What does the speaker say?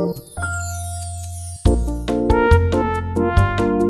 Música